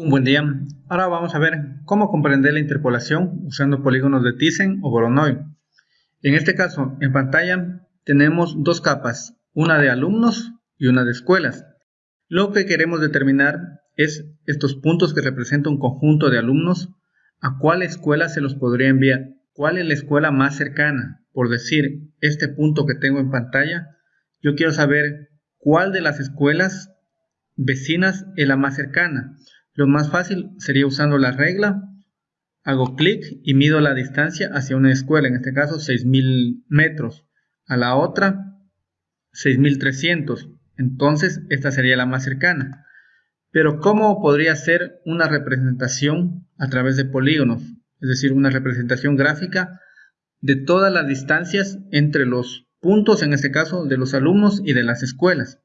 Un buen día. Ahora vamos a ver cómo comprender la interpolación usando polígonos de Thyssen o Voronoi. En este caso, en pantalla tenemos dos capas, una de alumnos y una de escuelas. Lo que queremos determinar es estos puntos que representan un conjunto de alumnos, a cuál escuela se los podría enviar, cuál es la escuela más cercana. Por decir, este punto que tengo en pantalla, yo quiero saber cuál de las escuelas vecinas es la más cercana. Lo más fácil sería usando la regla. Hago clic y mido la distancia hacia una escuela, en este caso 6000 metros. A la otra 6300. Entonces esta sería la más cercana. Pero ¿cómo podría ser una representación a través de polígonos? Es decir, una representación gráfica de todas las distancias entre los puntos, en este caso, de los alumnos y de las escuelas.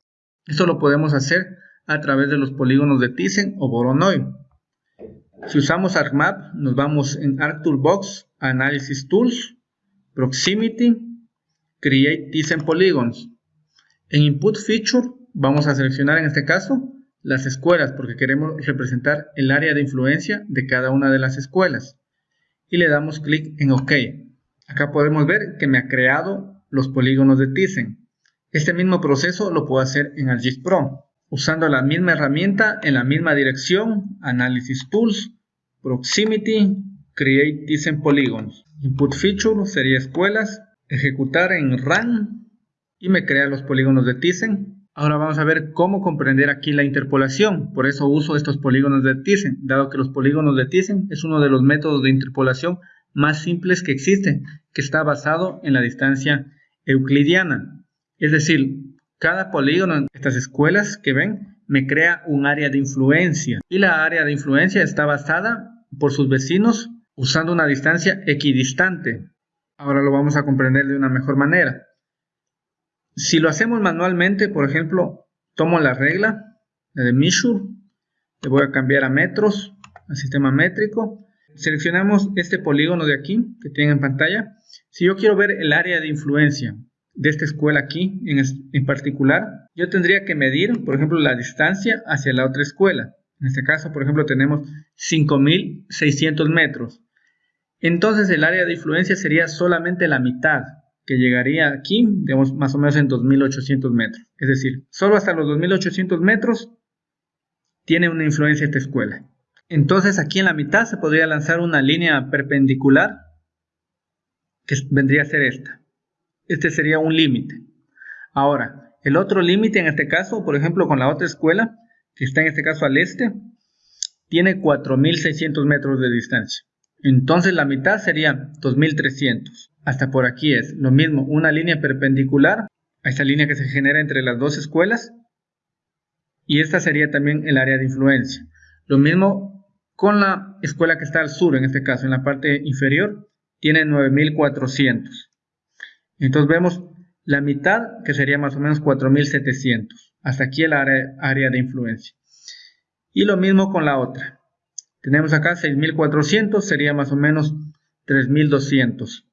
Esto lo podemos hacer a través de los polígonos de Thyssen o Voronoi. Si usamos ArcMap, nos vamos en ArcToolbox, Analysis Tools, Proximity, Create Thyssen Polygons. En Input Feature vamos a seleccionar en este caso las escuelas porque queremos representar el área de influencia de cada una de las escuelas. Y le damos clic en OK. Acá podemos ver que me ha creado los polígonos de Thyssen. Este mismo proceso lo puedo hacer en ArcGIS Pro usando la misma herramienta en la misma dirección, Analysis Tools, Proximity, Create Thyssen Polygons. Input Feature sería escuelas, ejecutar en Run y me crea los polígonos de Thyssen. Ahora vamos a ver cómo comprender aquí la interpolación, por eso uso estos polígonos de Thyssen, dado que los polígonos de Thyssen es uno de los métodos de interpolación más simples que existen, que está basado en la distancia euclidiana. Es decir, cada polígono en estas escuelas que ven me crea un área de influencia y la área de influencia está basada por sus vecinos usando una distancia equidistante. Ahora lo vamos a comprender de una mejor manera. Si lo hacemos manualmente, por ejemplo, tomo la regla de measure, le voy a cambiar a metros, al sistema métrico, seleccionamos este polígono de aquí que tienen en pantalla. Si yo quiero ver el área de influencia, de esta escuela aquí en, particular, yo tendría que medir, por ejemplo, la distancia hacia la otra escuela. En este caso, por ejemplo, tenemos 5.600 metros. Entonces el área de influencia sería solamente la mitad, que llegaría aquí, digamos, más o menos en 2.800 metros. Es decir, solo hasta los 2.800 metros tiene una influencia esta escuela. Entonces aquí en la mitad se podría lanzar una línea perpendicular que vendría a ser esta. Este sería un límite. Ahora, el otro límite en este caso, por ejemplo, con la otra escuela, que está en este caso al este, tiene 4.600 metros de distancia. Entonces la mitad sería 2.300. Hasta por aquí es lo mismo, una línea perpendicular a esta línea que se genera entre las dos escuelas. Y esta sería también el área de influencia. Lo mismo con la escuela que está al sur, en este caso, en la parte inferior, tiene 9.400. Entonces vemos la mitad, que sería más o menos 4700. Hasta aquí el área, de influencia. Y lo mismo con la otra. Tenemos acá 6400, sería más o menos 3200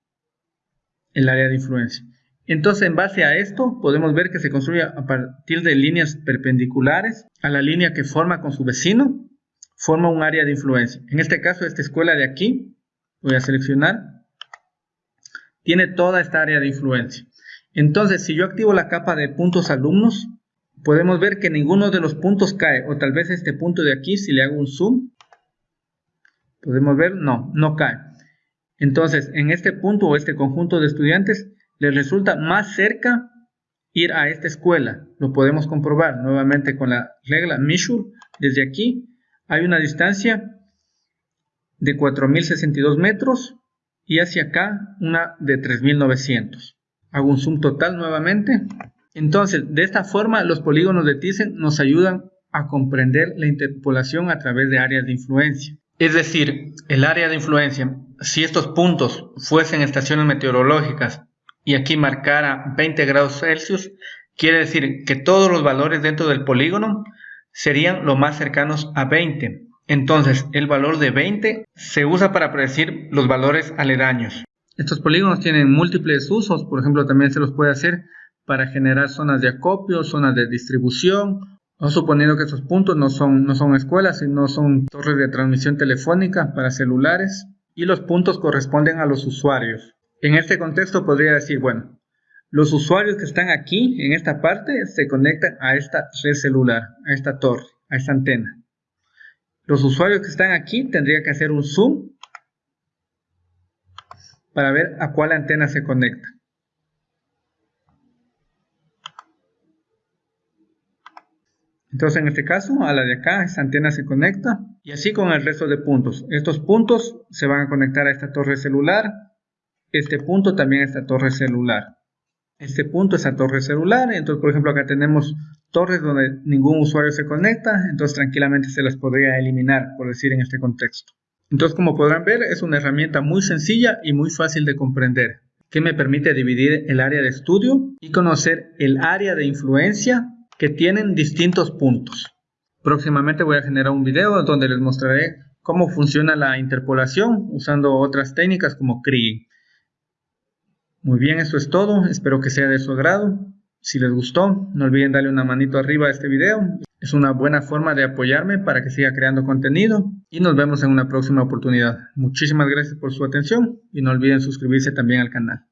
el área de influencia. Entonces, en base a esto, podemos ver que se construye a partir de líneas perpendiculares a la línea que forma con su vecino, forma un área de influencia. En este caso, esta escuela de aquí, voy a seleccionar tiene toda esta área de influencia. Entonces, si yo activo la capa de puntos alumnos, podemos ver que ninguno de los puntos cae, o tal vez este punto de aquí, si le hago un zoom, podemos ver, no, no cae. Entonces, en este punto o este conjunto de estudiantes, les resulta más cerca ir a esta escuela. Lo podemos comprobar nuevamente con la regla measure. Desde aquí hay una distancia de 4062 metros y hacia acá una de 3900. Hago un zoom total nuevamente. Entonces, de esta forma, los polígonos de Thyssen nos ayudan a comprender la interpolación a través de áreas de influencia. Es decir, el área de influencia, si estos puntos fuesen estaciones meteorológicas y aquí marcara 20 grados Celsius, quiere decir que todos los valores dentro del polígono serían lo más cercanos a 20. Entonces, el valor de 20 se usa para predecir los valores aledaños. Estos polígonos tienen múltiples usos, por ejemplo, también se los puede hacer para generar zonas de acopio, zonas de distribución Vamos suponiendo que esos puntos no son, no son escuelas, sino son torres de transmisión telefónica para celulares y los puntos corresponden a los usuarios. En este contexto podría decir, bueno, los usuarios que están aquí, en esta parte, se conectan a esta red celular, a esta torre, a esta antena. Los usuarios que están aquí tendría que hacer un zoom para ver a cuál antena se conecta. Entonces en este caso a la de acá esta antena se conecta y así con el resto de puntos. Estos puntos se van a conectar a esta torre celular, este punto también a esta torre celular. Este punto a torre celular, entonces por ejemplo acá tenemos torres donde ningún usuario se conecta, entonces tranquilamente se las podría eliminar, por decir en este contexto. Entonces como podrán ver es una herramienta muy sencilla y muy fácil de comprender, que me permite dividir el área de estudio y conocer el área de influencia que tienen distintos puntos. Próximamente voy a generar un video donde les mostraré cómo funciona la interpolación usando otras técnicas como Kriging. Muy bien, eso es todo. Espero que sea de su agrado. Si les gustó, no olviden darle una manito arriba a este video. Es una buena forma de apoyarme para que siga creando contenido. Y nos vemos en una próxima oportunidad. Muchísimas gracias por su atención y no olviden suscribirse también al canal.